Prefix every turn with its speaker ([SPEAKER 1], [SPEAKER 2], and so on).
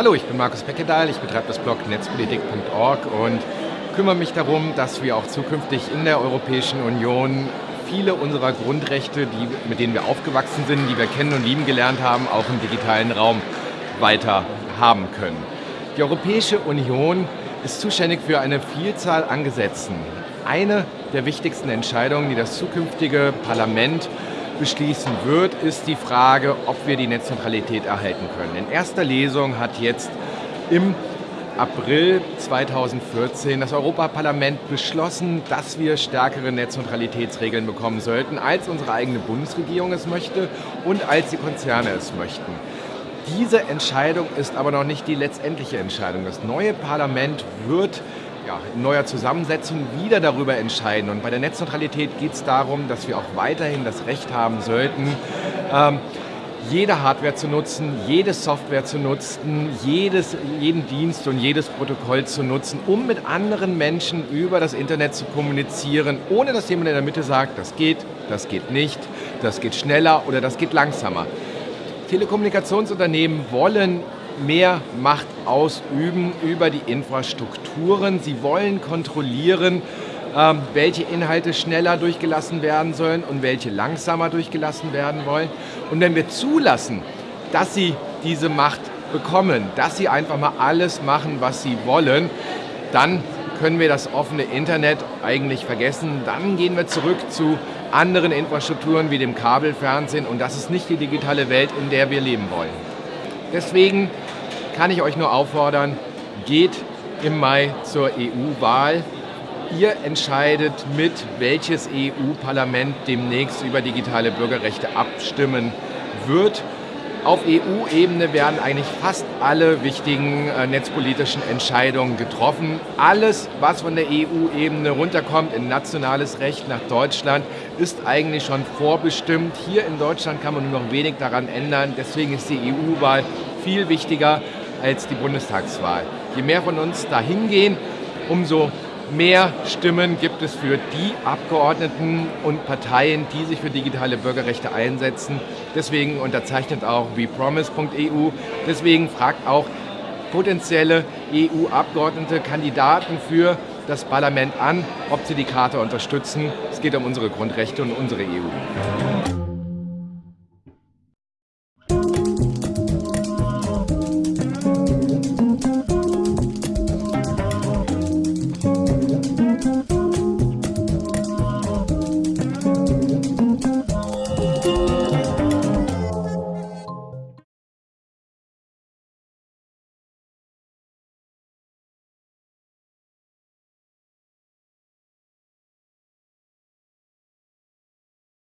[SPEAKER 1] Hallo, ich bin Markus Peckedahl, ich betreibe das Blog netzpolitik.org und kümmere mich darum, dass wir auch zukünftig in der Europäischen Union viele unserer Grundrechte, die, mit denen wir aufgewachsen sind, die wir kennen und lieben gelernt haben, auch im digitalen Raum weiter haben können. Die Europäische Union ist zuständig für eine Vielzahl an Gesetzen. Eine der wichtigsten Entscheidungen, die das zukünftige Parlament beschließen wird, ist die Frage, ob wir die Netzneutralität erhalten können. In erster Lesung hat jetzt im April 2014 das Europaparlament beschlossen, dass wir stärkere Netzneutralitätsregeln bekommen sollten, als unsere eigene Bundesregierung es möchte und als die Konzerne es möchten. Diese Entscheidung ist aber noch nicht die letztendliche Entscheidung. Das neue Parlament wird ja, in neuer Zusammensetzung wieder darüber entscheiden. Und bei der Netzneutralität geht es darum, dass wir auch weiterhin das Recht haben sollten, ähm, jede Hardware zu nutzen, jede Software zu nutzen, jedes, jeden Dienst und jedes Protokoll zu nutzen, um mit anderen Menschen über das Internet zu kommunizieren, ohne dass jemand in der Mitte sagt, das geht, das geht nicht, das geht schneller oder das geht langsamer. Telekommunikationsunternehmen wollen mehr Macht ausüben über die Infrastrukturen. Sie wollen kontrollieren, ähm, welche Inhalte schneller durchgelassen werden sollen und welche langsamer durchgelassen werden wollen. Und wenn wir zulassen, dass sie diese Macht bekommen, dass sie einfach mal alles machen, was sie wollen, dann können wir das offene Internet eigentlich vergessen. Dann gehen wir zurück zu anderen Infrastrukturen wie dem Kabelfernsehen und das ist nicht die digitale Welt, in der wir leben wollen. Deswegen kann ich euch nur auffordern, geht im Mai zur EU-Wahl. Ihr entscheidet mit, welches EU-Parlament demnächst über digitale Bürgerrechte abstimmen wird. Auf EU-Ebene werden eigentlich fast alle wichtigen äh, netzpolitischen Entscheidungen getroffen. Alles, was von der EU-Ebene runterkommt in nationales Recht nach Deutschland, ist eigentlich schon vorbestimmt. Hier in Deutschland kann man nur noch wenig daran ändern. Deswegen ist die EU-Wahl viel wichtiger als die Bundestagswahl. Je mehr von uns dahin gehen, umso mehr Stimmen gibt es für die Abgeordneten und Parteien, die sich für digitale Bürgerrechte einsetzen. Deswegen unterzeichnet auch wepromise.eu. Deswegen fragt auch potenzielle EU-Abgeordnete, Kandidaten für das Parlament an, ob sie die Karte unterstützen. Es geht um unsere Grundrechte und unsere EU.